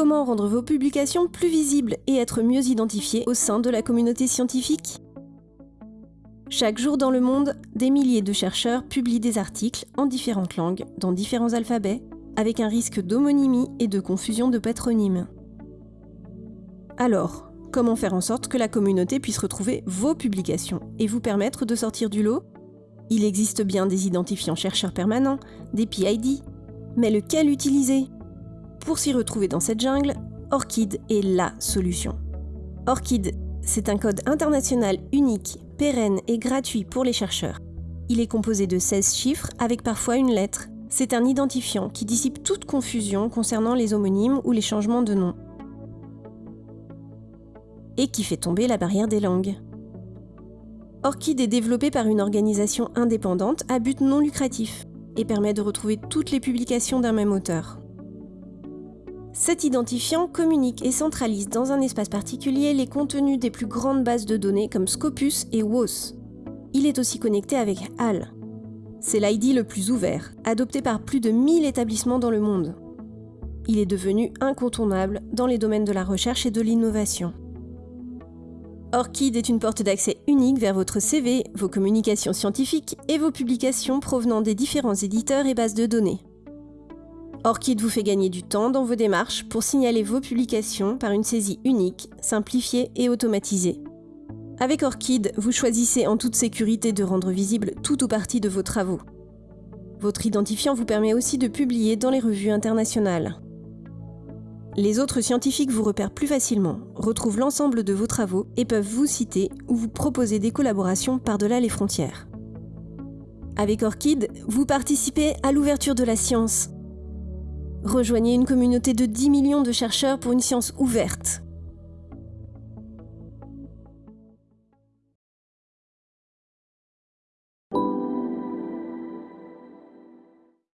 Comment rendre vos publications plus visibles et être mieux identifiées au sein de la communauté scientifique? Chaque jour dans le monde, des milliers de chercheurs publient des articles en différentes langues, dans différents alphabets, avec un risque d'homonymie et de confusion de patronymes. Alors, comment faire en sorte que la communauté puisse retrouver vos publications et vous permettre de sortir du lot? Il existe bien des identifiants chercheurs permanents, des PID, mais lequel utiliser? Pour s'y retrouver dans cette jungle, ORCID est LA solution. ORCID, c'est un code international unique, pérenne et gratuit pour les chercheurs. Il est composé de 16 chiffres avec parfois une lettre. C'est un identifiant qui dissipe toute confusion concernant les homonymes ou les changements de nom. Et qui fait tomber la barrière des langues. ORCID est développé par une organisation indépendante à but non lucratif et permet de retrouver toutes les publications d'un même auteur. Cet identifiant communique et centralise dans un espace particulier les contenus des plus grandes bases de données comme Scopus et WOS. Il est aussi connecté avec HAL. C'est l'ID le plus ouvert, adopté par plus de 1000 établissements dans le monde. Il est devenu incontournable dans les domaines de la recherche et de l'innovation. ORCID est une porte d'accès unique vers votre CV, vos communications scientifiques et vos publications provenant des différents éditeurs et bases de données. ORCID vous fait gagner du temps dans vos démarches pour signaler vos publications par une saisie unique, simplifiée et automatisée. Avec ORCID, vous choisissez en toute sécurité de rendre visible tout ou partie de vos travaux. Votre identifiant vous permet aussi de publier dans les revues internationales. Les autres scientifiques vous repèrent plus facilement, retrouvent l'ensemble de vos travaux et peuvent vous citer ou vous proposer des collaborations par-delà les frontières. Avec ORCID, vous participez à l'ouverture de la science. Rejoignez une communauté de 10 millions de chercheurs pour une science ouverte.